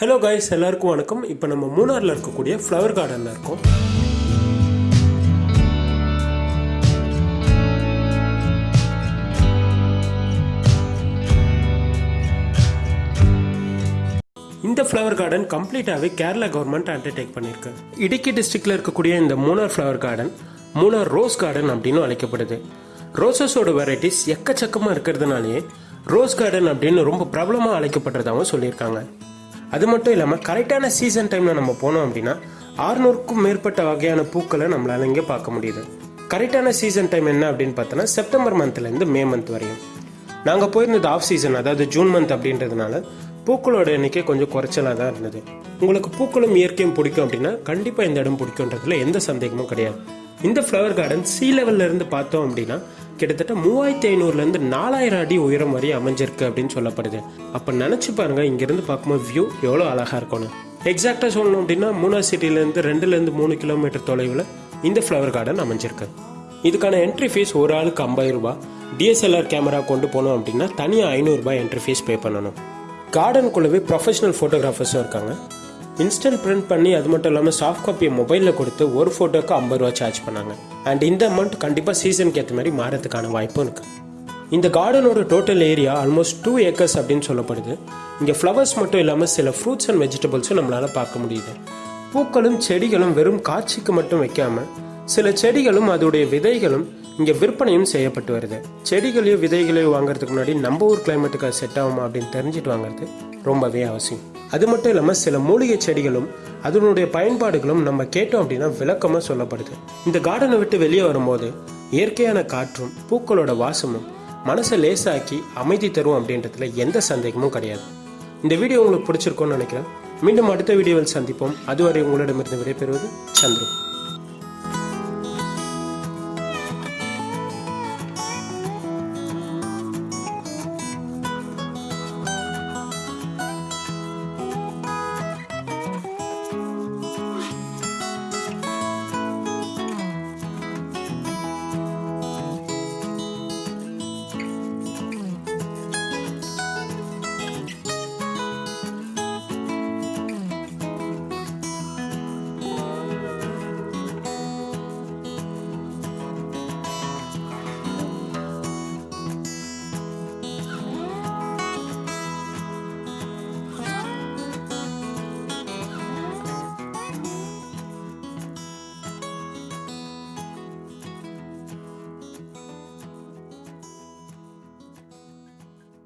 Hello guys எல்லாருக்கும் வணக்கம். இப்போ நம்ம மூணாரில் இருக்கக்கூடிய ஃப்ளவர் கார்டனில் இருக்கோம். இந்த ஃப்ளவர் கார்டன் கம்ப்ளீட்டாகவே கேரளா கவர்மெண்ட் அண்டர்டேக் பண்ணியிருக்கு இடுக்கி டிஸ்ட்ரிக்டில் இருக்கக்கூடிய இந்த Munnar flower garden Munnar rose garden அப்படின்னு அழைக்கப்படுது. ரோசஸோட வெரைட்டிஸ் எக்கச்சக்கமாக இருக்கிறதுனாலேயே ரோஸ் கார்டன் அப்படின்னு ரொம்ப பிரபலமாக அழைக்கப்படுறதாகவும் சொல்லியிருக்காங்க. அது மட்டும் இல்லாமல் கரெக்டான சீசன் டைமில் நம்ம போனோம் அப்படின்னா ஆறுநூறுக்கும் மேற்பட்ட வகையான பூக்களை நம்மளால இங்கே பார்க்க முடியுது. கரெக்டான சீசன் டைம் என்ன அப்படின்னு பார்த்தோன்னா செப்டம்பர் மந்த்லேருந்து மே மந்த் வரையும். நாங்கள் போயிருந்தது ஆஃப் சீசன் அதாவது ஜூன் மந்த் அப்படின்றதுனால பூக்களோட எண்ணிக்கை கொஞ்சம் குறைச்சலாக தான் இருந்தது. உங்களுக்கு பூக்களும் இயற்கையும் பிடிக்கும் அப்படின்னா கண்டிப்பாக இந்த இடம் பிடிக்குன்றதுல எந்த சந்தேகமும் கிடையாது. இந்த ஃப்ளவர் கார்டன் சீ லெவல்ல இருந்து பார்த்தோம் அப்படின்னா கிட்டத்தட்ட மூவாயிரத்தி ஐநூறுலேருந்து நாலாயிரம் அடி உயரம் வரை அமைஞ்சிருக்கு அப்படின்னு சொல்லப்படுது. அப்போ நினச்சி பாருங்க இங்கேருந்து பார்க்கும்போது வியூ எவ்வளோ அழகாக இருக்கும்னு. எக்ஸாக்டாக சொல்லணும் அப்படின்னா மூணா சிட்டிலேருந்து ரெண்டுலேருந்து மூணு கிலோமீட்டர் தொலைவில் இந்த ஃப்ளவர் கார்டன் அமைஞ்சிருக்கு. இதுக்கான என்ட்ரி ஃபீஸ் ஒரு ஆளுக்கு ஐம்பது ரூபா டிஎஸ்எல்ஆர் கேமரா கொண்டு போனோம் அப்படின்னா தனியாக ஐநூறுரூபா என்ட்ரி ஃபீஸ் பே பண்ணணும். கார்டனுக்குள்ளவே ப்ரொஃபஷனல் ஃபோட்டோகிராஃபர்ஸும் இருக்காங்க. இன்ஸ்டன்ட் பிரிண்ட் பண்ணி அது மட்டும் இல்லாமல் சாஃப்ட் காப்பியை மொபைலில் கொடுத்து ஒரு ஃபோட்டோக்கு ஐம்பது ரூபா சார்ஜ் பண்ணாங்க. அண்ட் இந்த அமௌண்ட் கண்டிப்பாக சீசனுக்கு ஏற்ற மாதிரி மாறதுக்கான வாய்ப்பும் இருக்குது இந்த கார்டனோட total area almost two acres அப்படின்னு சொல்லப்படுது. இங்கே ஃப்ளவர்ஸ் மட்டும் இல்லாமல் சில ஃப்ரூட்ஸ் அண்ட் வெஜிடபிள்ஸும் நம்மளால் பார்க்க முடியுது. பூக்களும் செடிகளும் வெறும் காட்சிக்கு மட்டும் வைக்காமல் சில செடிகளும் அதோடைய விதைகளும் இங்கே விற்பனையும் செய்யப்பட்டு வருது. செடிகளையோ விதைகளையோ வாங்குறதுக்கு முன்னாடி நம்ம ஊர் கிளைமேட்டுக்கு அது செட் ஆகுமா அப்படின்னு தெரிஞ்சுட்டு வாங்குறது ரொம்பவே அவசியம். அது மட்டும் இல்லாமல் சில மூலிகை செடிகளும் அதனுடைய பயன்பாடுகளும் நம்ம கேட்டோம் அப்படின்னா விளக்கமாக சொல்லப்படுது. இந்த கார்டனை விட்டு வெளியே வரும்போது இயற்கையான காற்றும் பூக்களோட வாசமும் மனசை லேசாக்கி அமைதி தரும் அப்படின்றதுல எந்த சந்தேகமும் கிடையாது. இந்த வீடியோ உங்களுக்கு பிடிச்சிருக்கோன்னு நினைக்கிறேன். மீண்டும் அடுத்த வீடியோவில் சந்திப்போம். அதுவரை உங்களிடமிருந்து விடைபெறுவது சந்துரு.